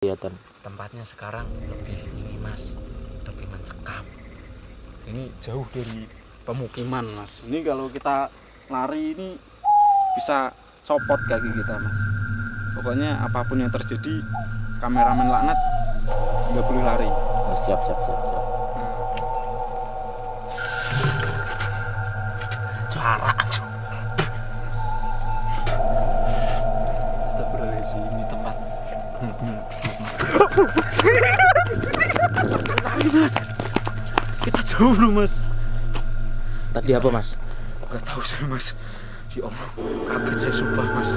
kelihatan. Tempatnya sekarang lebih ini mas. Lebih mencekam ini jauh dari pemukiman mas. Ini kalau kita lari ini bisa copot kaki kita mas. Pokoknya apa pun yang terjadi kameramen laknat nggak boleh lari. Oh, siap siap siap siap. Jarak Astagfirullahaladzim mas. Kita jauh loh mas. Tadi apa mas? Nggak tahu saya mas. Ya Allah kaget saya sumpah mas.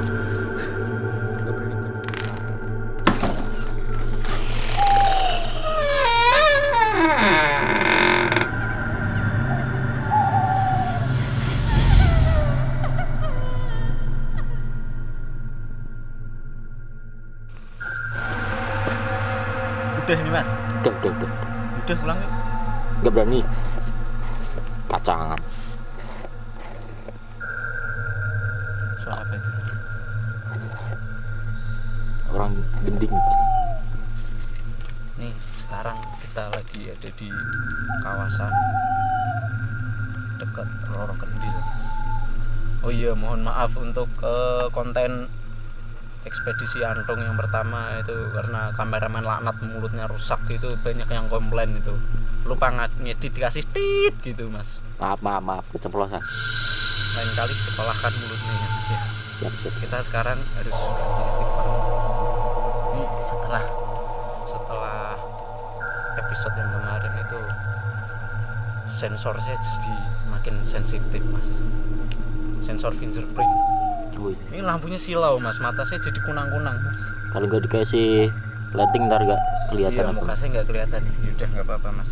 Udah ini mas udah pulang yuk. Nggak berani ekspedisi Antung yang pertama itu karena kameramen laknat mulutnya rusak itu banyak yang komplain itu lupa ngedit dikasih tit gitu mas. Maaf maaf maaf keceplosan. Lain kali sekolahkan mulutnya ya mas ya. Siap siap. Kita sekarang harus ganti istighfar ini setelah setelah episode yang kemarin itu sensor saya jadi makin sensitif mas. Sensor fingerprint Wih, ini lampunya silau mas. Mata saya jadi kunang-kunang mas. Kalau nggak dikasih lighting ntar nggak kelihatan iya apa muka saya nggak kelihatan. Yaudah nggak apa-apa mas.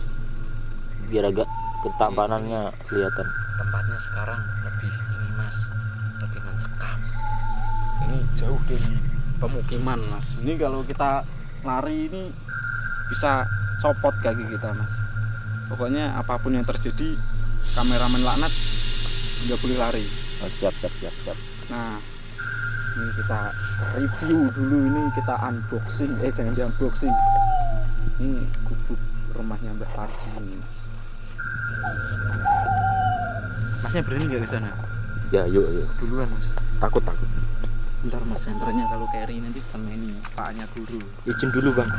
Biar agak ketampanannya kelihatan. Tempatnya sekarang lebih ini mas. Lebih mencekam. Ini jauh dari pemukiman mas. Ini kalau kita lari ini bisa copot kaki kita mas. Pokoknya apa pun yang terjadi kameramen laknat nggak boleh lari. Oh, siap siap siap siap nah ini kita review dulu ini kita unboxing. Eh jangan di unboxing. Ini gubuk rumahnya Mbah Parji ini. Mas masnya berani nggak ke sana? Ya yuk yuk. Duluan mas. Takut takut. Ntar mas senternya kalau carry nanti sama ini paknya guru. Izin dulu bang.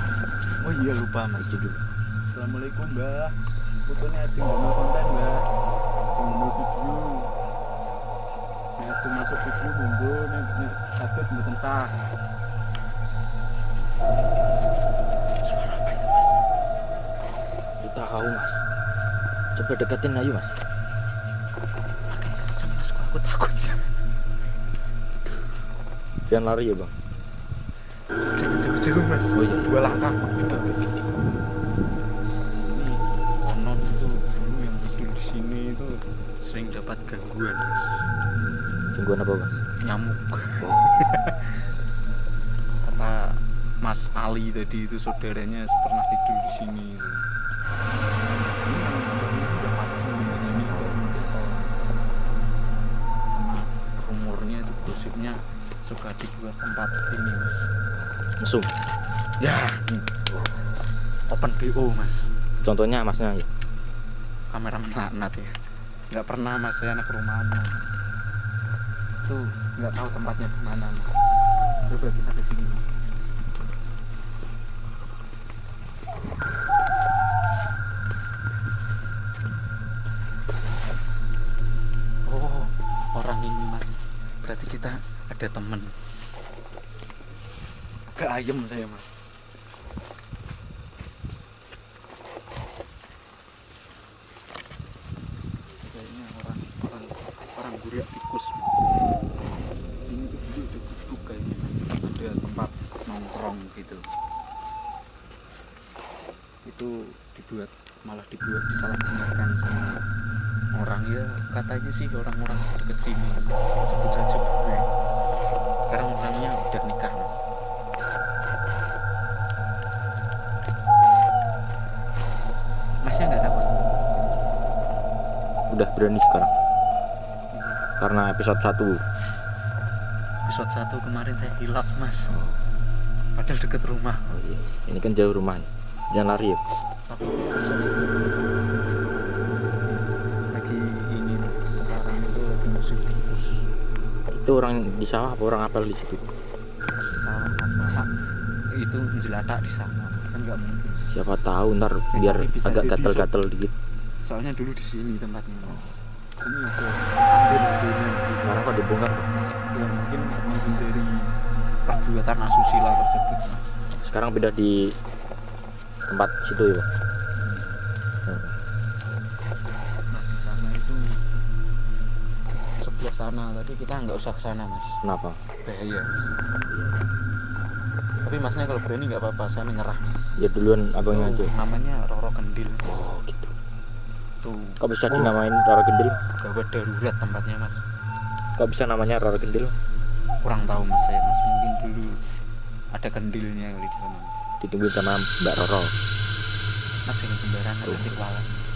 Oh iya lupa mas. Izin dulu. Assalamualaikum Mbah fotonya Ajeng Dono konten Mbah Ajeng Dono video Nek masuk video monggo nek nek sakit mboten sah suara apa itu mas kita tahu mas. Coba deketin ayo mas. Makin kenceng mas aku takut. Jangan lari ya bang. Jangan jauh-jauh mas. Oh iya. Dua langkah ini konon itu dulu yang tidur di sini itu sering dapat gangguan mas tungguan apa bang nyamuk. Oh, kata Mas Ali tadi itu saudaranya pernah tidur di sini. Itu. Rumornya itu gosipnya suka dibuat tempat ini mas. Mesum ya. Open BO mas. Contohnya masnya? Ya kamera melaknat ya. Nggak pernah mas. Saya anak rumahan mas. Itu nggak tahu tempatnya di mana. Coba kita ke sini. Oh orang ini mas. Berarti kita ada temen. Ke ayam saya mas kayaknya orang orang orang guria tikus ini tuh dulu ada gubuk kayaknya ada tempat nongkrong. gitu. Itu dibuat malah dibuat disalahgunakan sama orang. Ya katanya sih orang-orang deket sini sebut saja bule. Sekarang orangnya udah nikah mas. Masnya nggak takut? Udah berani sekarang. Karena episode 1 episode 1 kemarin saya hilaf mas padahal deket rumah Oh iya. Ini kan jauh rumahnya. Jangan lari ya. lagi ini sekarang itu lagi musim tikus Itu orang di sawah apa orang apel di situ? sawah apa itu jelatak di sana kan nggak mungkin Siapa tahu ntar biar tapi bisa agak gatel-gatel dikit. soalnya dulu di sini tempatnya ini ambil-ambilnya gitu. Sekarang kok dibongkar? Mungkin menghindari perbuatan asusila tersebut mas Sekarang pindah di tempat situ ya, Pak. nah di sana itu sebelah sana tapi kita nggak usah ke sana mas Kenapa? bahaya mas tapi masnya kalau berani nggak apa-apa saya menyerah Ya duluan abangnya aja. Namanya Roro Kendil mas Oh gitu. tuh Kok bisa Oh. dinamain Roro Gendil? gawat darurat tempatnya mas Kok bisa namanya Roro Gendil? Kurang tahu mas saya mas mungkin dulu ada kendilnya kali di sana mas Ditungguin sama Mbak Roro. mas jangan sembarangan Oh. nanti kualan mas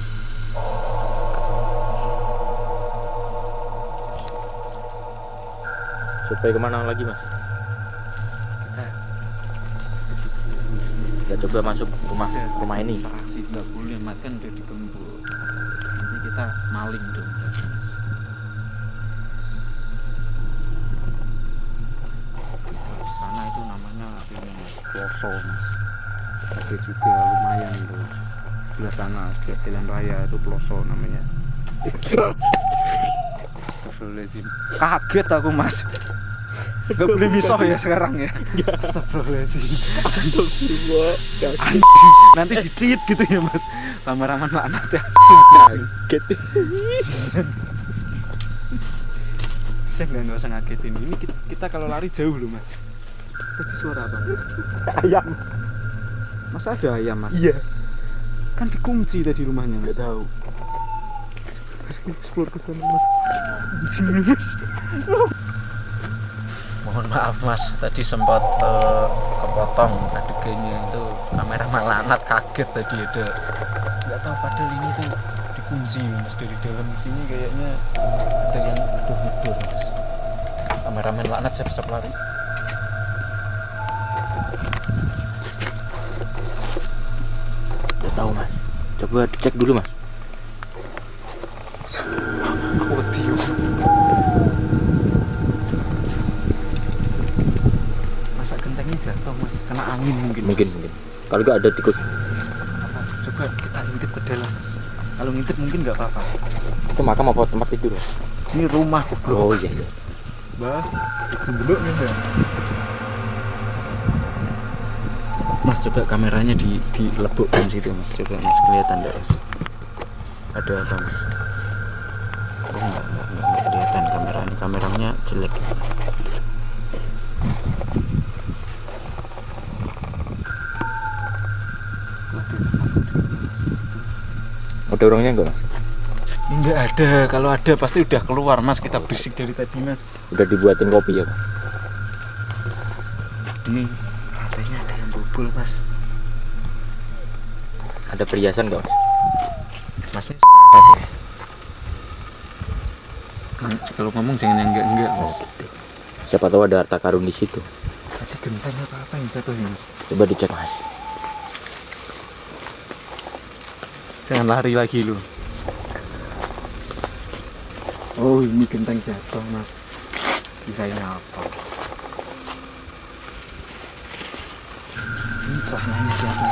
Supaya ke mana lagi mas? kita Kita coba masuk rumah Ya, rumah ini. interaksi nggak boleh mas kan udah digembok nanti kita maling dong mas Ploso mas. Ada juga lumayan itu. Sebelah sana di jalan raya itu Ploso namanya. Astagfirullahaladzim. Kaget aku mas. Gak boleh misoh ya sekarang ya. Astagfirullahaladzim. Anjing, nanti dicit gitu ya mas. Lama-lama laknat ya. Sumpah Gitu. saya nggak nggak usah ngagetin. Ini kita, kita kalau lari jauh loh mas tadi suara apa? Ayam. masa ada ayam mas? Iya. kan dikunci tadi rumahnya mas. Tahu. mas explore ke sana mas. Mas Mohon maaf mas, tadi sempat eh, kepotong adegannya itu. Kamera malanat kaget tadi ada nggak tahu padahal ini tuh dikunci mas dari dalam sini kayaknya. Ada yang gedor-gedor mas. Kameramen laknat siap-siap lari. Tahu mas. Coba dicek dulu mas. aku yo. masa gentengnya jatuh mas kena angin mungkin Mas. Mungkin mungkin. Kalau gak ada tikus. apa coba kita intip ke dalam mas kalau ngintip mungkin nggak apa-apa Itu makam apa tempat tidur? Mas? ini rumah goblok Oh iya iya. bah jenduk nih mbak mas coba kameranya di dilebokkan situ mas. Coba mas kelihatan nggak mas? Ada apa mas? Oh nggak nggak nggak nggak kelihatan kamera ini. Kameranya jelek. Ada orangnya enggak mas? Enggak ada, kalau ada pasti udah keluar mas. Kita berisik dari tadi mas. Udah dibuatin kopi ya pak? Ini bobol mas Ada perhiasan enggak mas? Masnya ya Kan, Kalau ngomong jangan yang enggak-enggak mas Oh gitu. Siapa tahu ada harta karun di situ. Tadi genteng apa apa yang jatuh mas Coba dicek mas. Jangan lari lagi lu Oh ini genteng jatuh mas Kirain apa Ini celananya siapa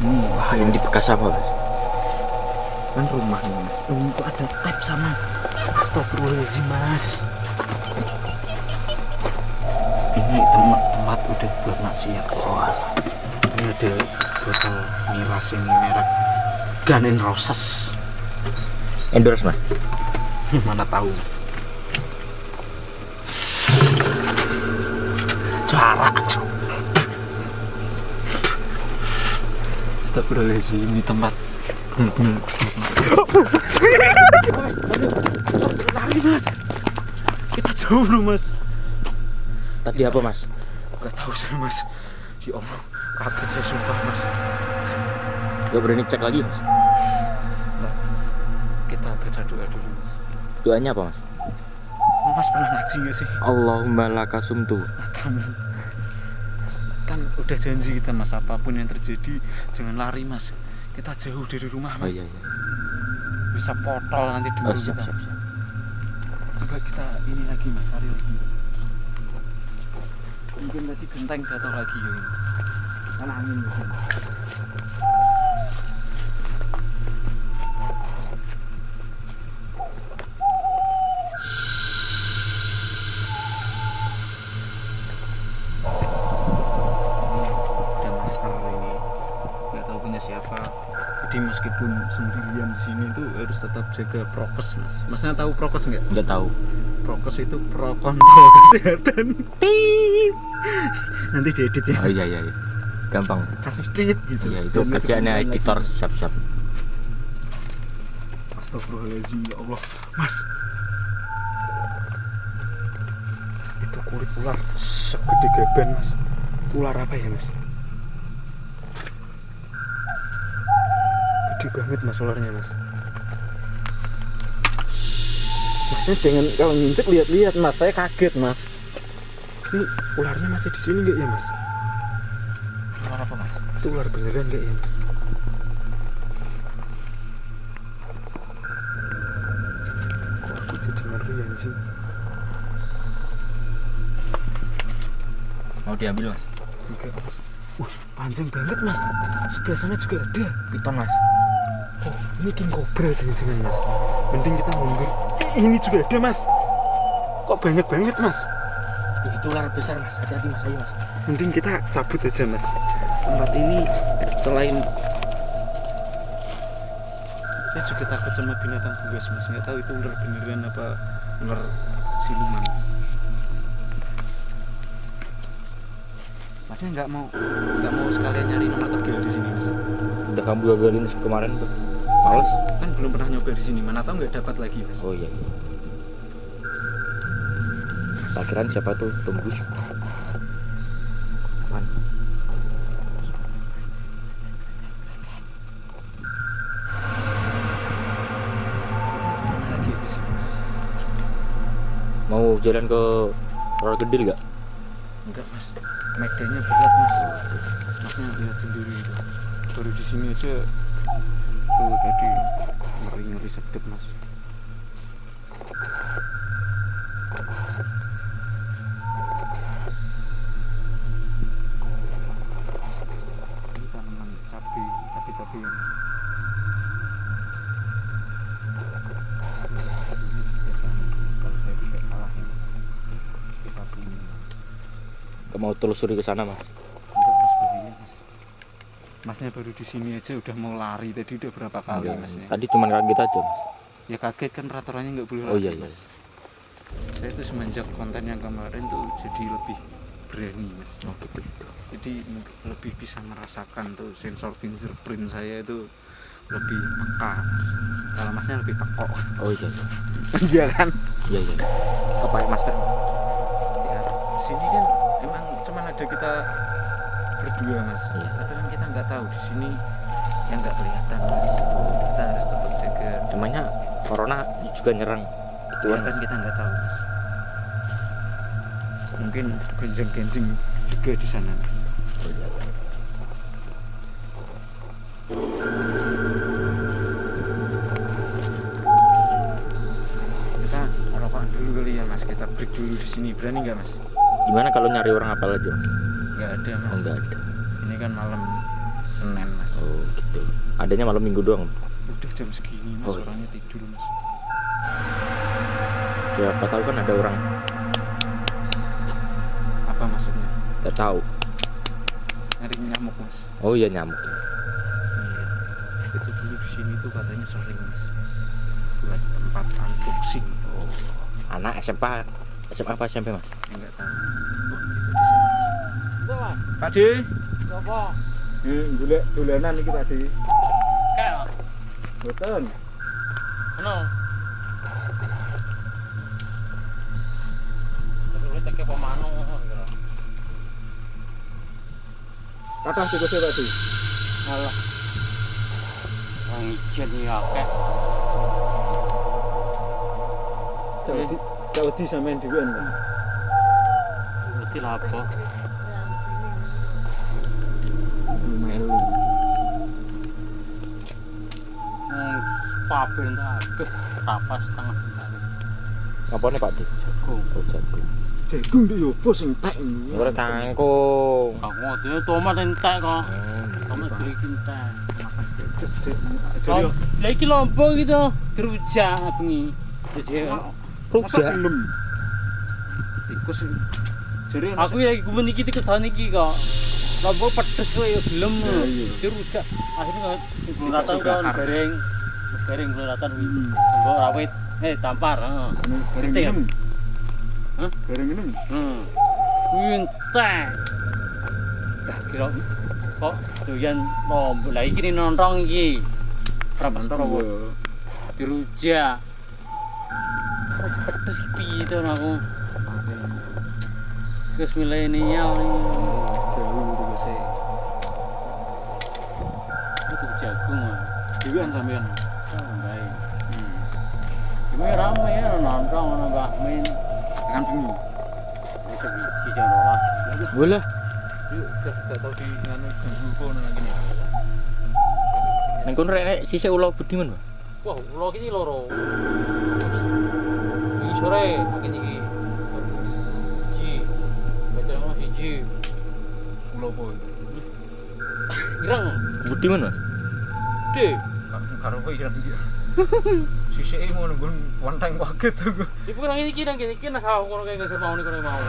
Hmm, Wah ini di bekas apa mas? kan rumah nih mas. Oh, kok ada tab sama Astagfirullahaladzim mas. Ini tempat tempat udah buat maksiat. Oh, ini ada botol miras ini merek Gun N' Roses. Endorse mas? mana tahu mas jarak Astagfirullahaladzim ini tempat bener-bener lari mas kita jauh loh mas Tadi apa mas? gak tahu saya mas ya Allah kaget saya sumpah mas Gak berani cek lagi mas? kita baca doa dulu Doanya apa mas? Mas pernah ngaji nggak sih? Allahumma lakasum tuh. Matamu. Kan udah janji kita mas apa pun yang terjadi jangan lari mas. Kita jauh dari rumah Oh mas. iya iya. Bisa potol nanti Oh, dulu siap kita. siap siap. Coba kita ini lagi mas lari lagi. Mungkin tadi genteng jatuh lagi ya ini. Kan angin di meskipun sendirian di sini tuh harus tetap jaga prokes mas masnya tahu prokes nggak Enggak tahu. prokes itu pro kontrol kesehatan Tit. nanti diedit ya Oh iya iya iya. Gampang. kasih tit gitu Iya itu Dan kerjaannya editor siap siap. Astagfirullahaladzim ya Allah Mas Itu kulit ular segede gaban mas Ular apa ya mas? Gede banget mas ularnya mas Masnya jangan kalau nginjek lihat-lihat mas Saya kaget mas Ini ularnya masih di sini nggak ya mas? Ular apa mas? Itu ular beneran nggak ya mas? Kok aku jadi ngeri anjing Mau diambil mas? Enggak mas Uh, panjang banget mas Sebelah sana juga ada Piton mas. Oh, ini king cobra jangan-jangan mas? Mending kita mundur. Ih, Ini juga ada mas. Kok banyak banget mas? Itu ular besar mas. Hati-hati mas. Ayo mas. Mending kita cabut aja mas. Tempat ini selain Saya juga takut sama binatang buas mas. Nggak tahu itu ular beneran apa ular siluman. Mas Masnya nggak mau nggak mau sekalian nyari nomor tegel di sini mas. Udah kamu gagalin kemarin tuh. Males? Kan belum pernah nyoba di sini Mana tahu nggak dapat lagi mas Oh iya. Akhiran siapa tuh? Tembus. Apaan? lagi di sini mas Mau jalan ke Roller Gedil gak? enggak mas Meganya berat mas masnya lihat sendiri itu baru di sini aja tuh tadi ngeri ngeri sedep mas ini tanaman cabai cabai cabai yang ya mau telusuri ke sana mas? Enggak mas bahaya mas Masnya baru di sini aja udah mau lari tadi udah berapa kali Enggak. masnya Tadi cuma kaget aja mas. Ya kaget kan peraturannya nggak boleh Oh iya iya. mas Saya tuh semenjak konten yang kemarin tuh jadi lebih berani mas Oh gitu gitu. Jadi lebih bisa merasakan tuh sensor fingerprint saya itu lebih peka mas Kalau masnya lebih pekok Oh iya iya. Iya kan? Iya iya. Oh, pakai masker. Ya sini kan emang cuman ada kita berdua mas Iya. Tapi kan kita nggak tahu di sini yang nggak kelihatan mas Kita harus tetap jaga Emangnya corona juga nyerang itu ya kan kita nggak tahu mas mungkin genjing-genjing juga di sana mas Oh, iya, iya. kita rokokan dulu kali ya mas kita break dulu di sini berani nggak mas Gimana kalau nyari orang apa lagi? Nggak ada mas Oh enggak ada. ini kan malam senin mas Oh gitu. Adanya malam minggu doang. Jam segini mas. Oh, iya. orangnya tidur mas. Siapa tahu kan ada orang. Apa maksudnya? Nggak tahu. nyari nyamuk mas. Oh iya nyamuk. iya. Itu dulu di sini tuh katanya sering mas. Buat tempat unboxing. Oh. Anak SMA SMA apa SMP mas? nggak tahu. Oh itu di mas. Pak D Apa? Eh, dolanan iki Pak D. Mboten. Ano? Teke pemanu gitu. Kathah tikuse Pak D. Alah. Wong ijen iki akeh. Jadi Gak wedi sampean dhewean kan. Berarti lah apa? Paben tak habis. Setengah. Apa nih Pak Dik? Jagung. Oh, jagung. Jagung ndek yo apa sing tek ini. Ora kangkung. Kamu dia tomat entek kok. Oh, Tomat yo Lah iki lombok gitu, dirujak bengi. Jadi masa rujak. Tikus jadi aku lagi gumen iki kesan iki kok. Lombok pedes kok ya gelem. Iya, iya. Dirujak. Akhirnya Dikasih belatan kan bareng. Bareng belatan. Hmm. Lombok rawit. Eh, tampar, heeh. Bareng Ngerti ya? minum. Hah? Bareng minum. Hmm. Kuwi entek. Dah kira kok doyan lombok. Lah iki nontong iki. Mantap Prawo. dirujak pedes iki piye to aku Terus milenial ini Jauh tegese. itu jagung ah. Dhewean sampean. Biji jam rolas. Boleh. Yuk, gak gak tau di nganu ganggu kono nang kene. Nang kono rek sisik ulo budiman, Pak. Wah, ulo iki loro. Iki sore makin iki. Biji. Betul ono biji. Pulau apa itu? Ireng. Budiman, Mas. Gede. Karo kowe ireng iki. Sisike ngono nggon wanteng kaget aku. Iku nang iki nang kene iki nang kau kono kayak geser mau nih kono mau.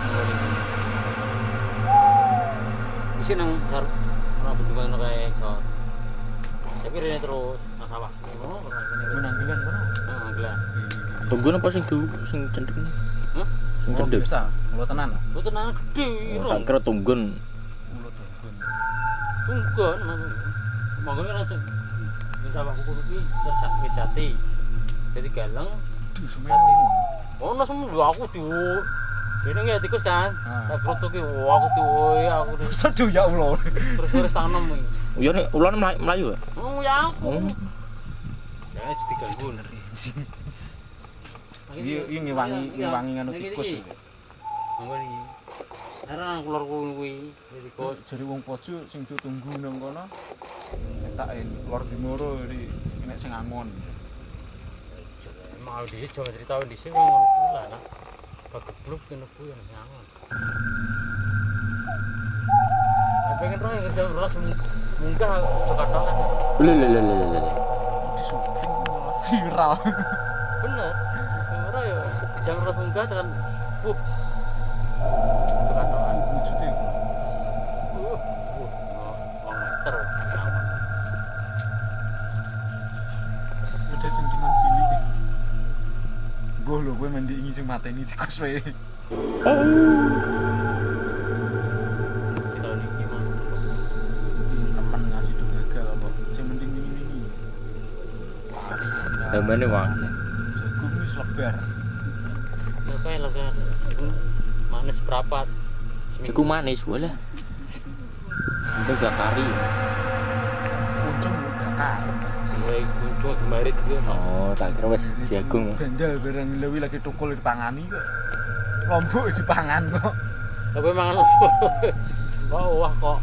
Di sini nang har ora bendungan ora kayak ekor. Tapi rene terus nang sawah. Menanggelan kono. Heeh, gelan. Tunggu apa sing du sing cendek? Hah? Sing Oh, cendek. biasa. Mulut tenan. Lu tenan gede Oh. Tak kira tunggun. Mulut tunggun. Nang. Monggo ora cek. Di sawah kuku iki terjat jati. Jadi galeng. Duh. Ono semua lho aku di ini ya tikus kan, Ah. tak kerutuk wah aku tuh aku tuh Seduh ya Allah. terus terus tanam ini. Ya nek ulane mlayu- ya? Oh ya aku. Oh. Ya jadi ganggu. Iya, iya ngewangi ngewangi nganu tikus. Monggo iki. Karena keluar kuwi Tikus tikus. jadi wong pojo sing ditunggu nang kono. Tak lor dimoro di nek sing angon. Mau di sini cerita di sini ngono kuwi lah nah. Kegebluk kene kuwi yang nyangon. Pengen roh yang kerja beras munggah coba doang. Lho lho lho viral. Bener. Ora munggah tekan Uh, uh, meter sentimen cilik. Gue lho gue mandi ingin sing mateni tikus wae. Ini? Temen ngasih do gagal apa. Sing mending ini ini. Wang. Jagung wis lebar. Ya kayak kan. Manis berapat. Jagung manis boleh. Udah gak kari. Mulai muncul kemarin juga. Oh, tak kira wis jagung. Bandal barang lewi lagi tukul dipangani kok. Lombok dipangan kok. Tapi mangan Wah, wah kok.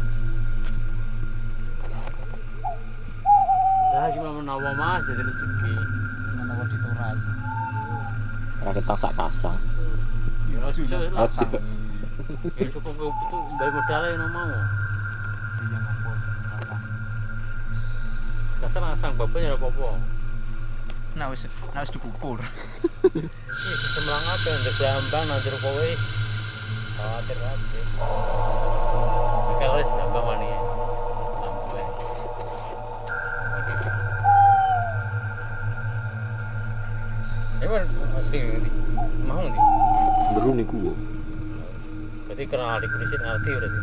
Ya cuma menawa mas jadi rezeki. Menawa ditorai. Ora ketang sak kasang. Ya. Ya cukup bayar modalnya yang mau. Dasar asang bapaknya ada apa-apa. Nah wis nah wis dikukur. Iya, semelang apa yang berambang nanti kowe khawatir kabeh. Kalau wis ambang wani. Emang asli ini mau nih. Beru niku. Berarti kenal di kulisin arti berarti.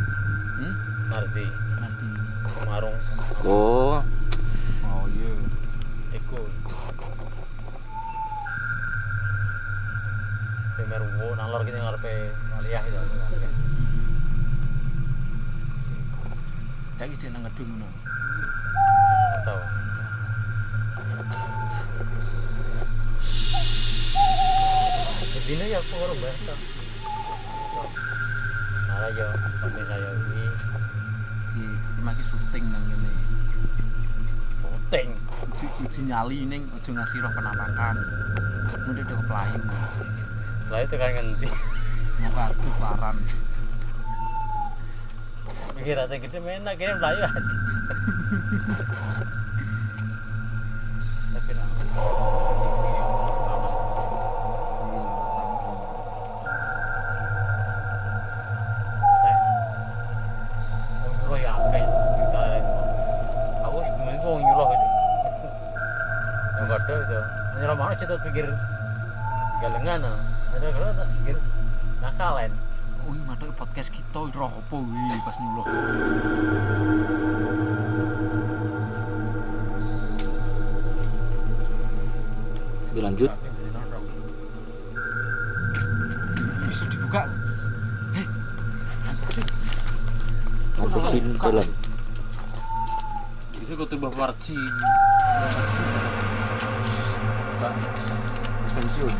Hmm? Arti Nanti. marung Oh iya. iku. Nalor kene ngarepe aliyah itu. Saiki jeneng ngedung ngono. Tahu. Dino ya aku orang bahasa. Nara yo, kami saya ini Iki maki syuting nang ngene. penting. Uji, nyali ning aja ngasih roh penampakan. Mesti udah keplayu. Lah itu kan ngendi. Mau kadu paran. Mikir ate gede menak kene mlayu lanjut. Bisa dibuka. Eh. Masukin dalam. Itu kau tuh warci. Pensiun.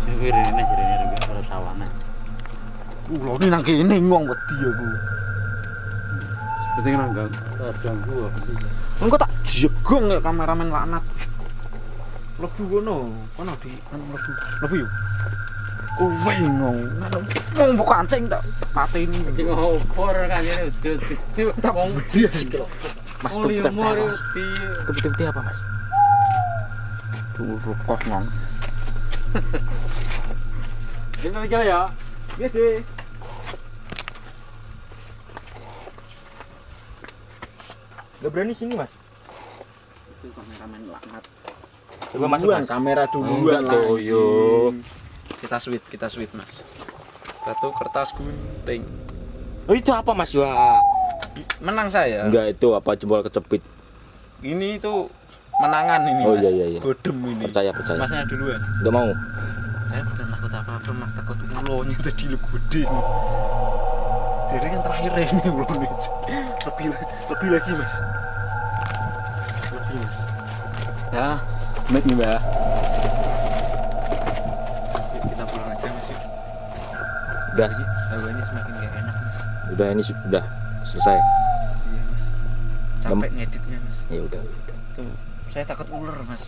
Singkir ini jadi ini juga pada tawanan. Uh, lo ini nang kene ngong wedi aku. Seperti nanggang. Ganggu sih? Engko tak jegong ya kameramen laknat. Lebu kono, kono di anu lebu. Lebu buka kancing tak pateni. Cing opor kan ini udah gede. Tak gede. Mas, tep apa, Mas? Tuh kos ngong. Ini aja ya. Gede. Gak berani sini, Mas. Itu kameramen laknat. Coba masuk, Mas. kamera duluan Enggak, lah, Toyo. anjing. Kita sweet, kita sweet, Mas. Satu kertas gunting. Oh, itu apa, Mas? Wah. Menang saya. Enggak, itu apa jempol kecepit. Ini itu menangan ini, Oh, Mas. iya, iya, iya. Bodem ini. Percaya, percaya. Masnya duluan. Enggak mau. Saya bukan takut apa-apa, Mas. Takut ulonya tadi lu gede nih. Jadi yang terakhir ini ulonya. Lebih, lebih lagi, Mas. Lebih, Mas. Ya, menit nih, Mbak. Kita pulang aja, Mas. Udah, Hawanya semakin gak enak, Mas. udah ini sudah selesai. Iya, Mas. Capek ngeditnya, Mas. Ya udah. udah. Tuh, saya takut ular, Mas.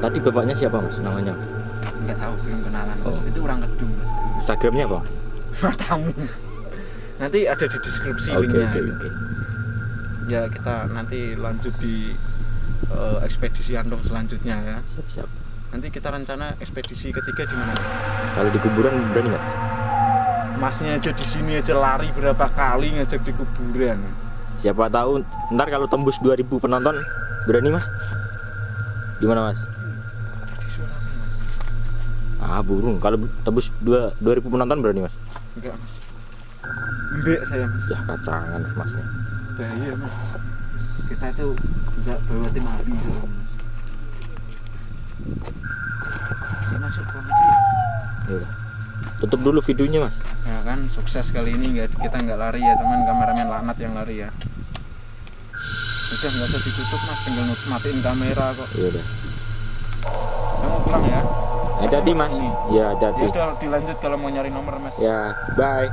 Tadi bapaknya siapa, Mas? Namanya? Enggak tahu, belum kenalan, Mas. Oh. Itu orang kedung, Mas. Instagramnya apa? Matamu. Nanti ada di deskripsi Oke, linknya. oke, oke. Ya, kita nanti lanjut di eh, ekspedisi Andong selanjutnya ya. Siap, siap. Nanti kita rencana ekspedisi ketiga di mana? Kalau di kuburan berani nggak? Masnya aja di sini aja lari berapa kali ngajak di kuburan. Siapa tahu ntar kalau tembus 2000 penonton berani mas? Gimana mas? Ah burung kalau tembus 2 2000 penonton berani mas? Enggak, Mas. Mbek saya, Mas. Ya kacangan masnya. bahaya mas kita itu nggak bawa tim ya masuk Ya udah. Tutup dulu videonya mas. ya kan sukses kali ini nggak kita nggak lari ya teman kameramen laknat yang lari ya udah nggak usah ditutup mas tinggal matiin kamera kok Ya udah. kamu pulang ya Hati-hati mas. Ini. Ya ya hati-hati. udah dilanjut kalau mau nyari nomor mas Ya bye.